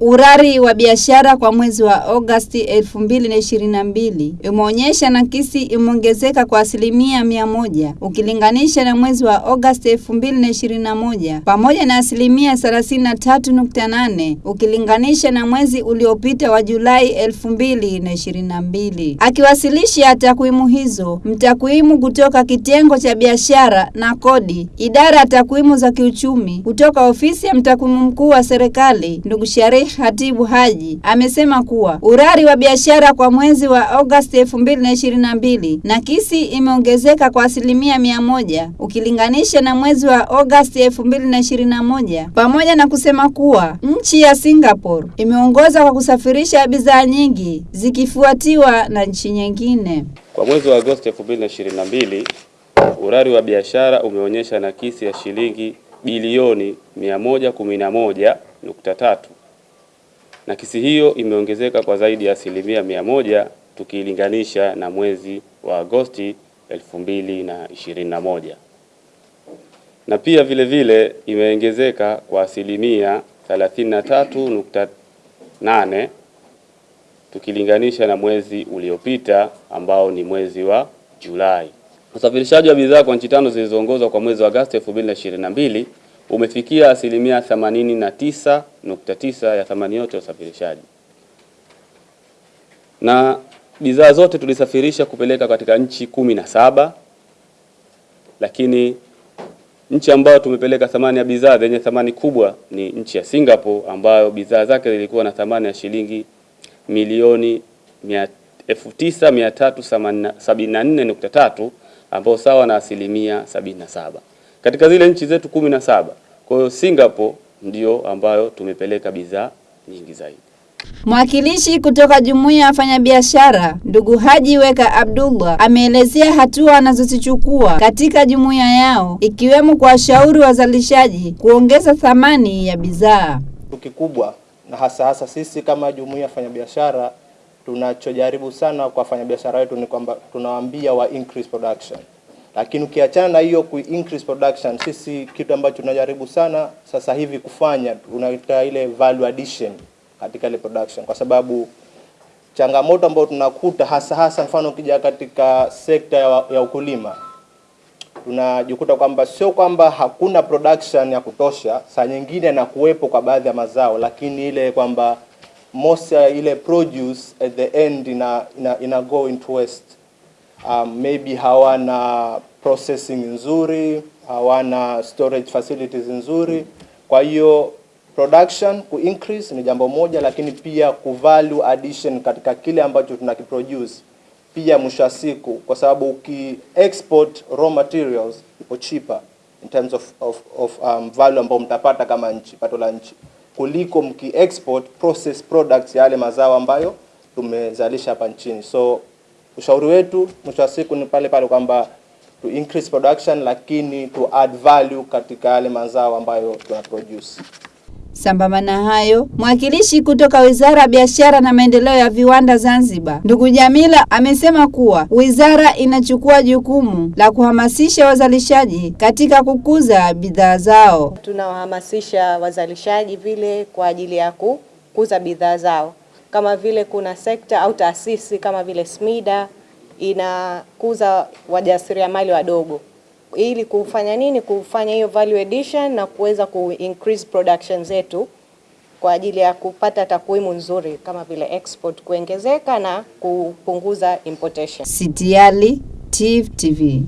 Urari wa biashara kwa mwezi wa Agosti 2022 umeonyesha nakisi imeongezeka kwa asilimia mia moja ukilinganisha na mwezi wa Agosti 2021 pamoja na asilimia 33.8 ukilinganisha na mwezi uliopita wa Julai 2022. Akiwasilisha takwimu hizo, mtakwimu kutoka kitengo cha biashara na kodi, idara ya takwimu za kiuchumi kutoka ofisi ya mtakwimu mkuu wa serikali, ndugu Hatibu Haji amesema kuwa urari wa biashara kwa mwezi wa Agosti 2022 nakisi imeongezeka kwa asilimia mia moja ukilinganisha na mwezi wa Agosti 2021, pamoja na kusema kuwa nchi ya Singapore imeongoza kwa kusafirisha bidhaa nyingi zikifuatiwa na nchi nyingine. Kwa mwezi wa Agosti 2022 urari wa biashara umeonyesha nakisi ya shilingi bilioni 111.3. Nakisi hiyo imeongezeka kwa zaidi ya asilimia mia moja tukilinganisha na mwezi wa Agosti 2021, na pia vile vile imeongezeka kwa asilimia 33.8 tukilinganisha na mwezi uliopita ambao ni mwezi wa Julai. Usafirishaji wa bidhaa kwa nchi tano zilizoongozwa kwa mwezi wa Agosti 2022 umefikia asilimia 89.9 ya thamani yote ya usafirishaji, na bidhaa zote tulisafirisha kupeleka katika nchi kumi na saba, lakini nchi ambayo tumepeleka thamani ya bidhaa zenye thamani kubwa ni nchi ya Singapore ambayo bidhaa zake zilikuwa na thamani ya shilingi milioni 9374.3 ambao sawa na asilimia 77 katika zile nchi zetu kumi na saba. Kwa hiyo Singapore ndio ambayo tumepeleka bidhaa nyingi zaidi. Mwakilishi kutoka jumuiya ya wafanyabiashara ndugu Haji Weka Abdullah ameelezea hatua anazozichukua katika jumuiya yao ikiwemo kuwashauri wazalishaji kuongeza thamani ya bidhaa. Kikubwa na hasa hasa sisi kama jumuiya ya wafanyabiashara tunachojaribu sana kwa wafanyabiashara wetu ni kwamba tunawaambia wa increase production lakini ukiachana na hiyo ku increase production, sisi kitu ambacho tunajaribu sana sasa hivi kufanya unaita ile value addition katika ile production, kwa sababu changamoto ambayo tunakuta hasa hasa, mfano ukija katika sekta ya, ya ukulima tunajikuta kwamba sio kwamba hakuna production ya kutosha, saa nyingine na kuwepo kwa baadhi ya mazao, lakini ile kwamba most ile produce at the end ina, ina, ina go into waste um, maybe hawana processing nzuri, hawana storage facilities nzuri. Kwa hiyo production ku increase ni jambo moja, lakini pia ku value addition katika kile ambacho tunakiproduce pia mwisho wa siku, kwa sababu uki export raw materials ipo cheaper in terms of, of, of um, value ambayo mtapata kama nchi, pato la nchi kuliko mki export process products yale mazao ambayo tumezalisha hapa nchini so ushauri wetu mwisho wa siku ni pale pale kwamba to increase production, lakini to add value katika yale mazao ambayo tuna produce. Sambamba na hayo, mwakilishi kutoka Wizara ya Biashara na Maendeleo ya Viwanda Zanzibar, ndugu Jamila amesema kuwa wizara inachukua jukumu la kuhamasisha wazalishaji katika kukuza bidhaa zao. Tunawahamasisha wazalishaji vile kwa ajili ya kukuza bidhaa zao kama vile kuna sekta au taasisi kama vile SMIDA inakuza wajasiriamali wadogo ili kufanya nini? Kufanya hiyo value addition na kuweza ku increase production zetu kwa ajili ya kupata takwimu nzuri kama vile export kuongezeka na kupunguza importation. Sitiali TV.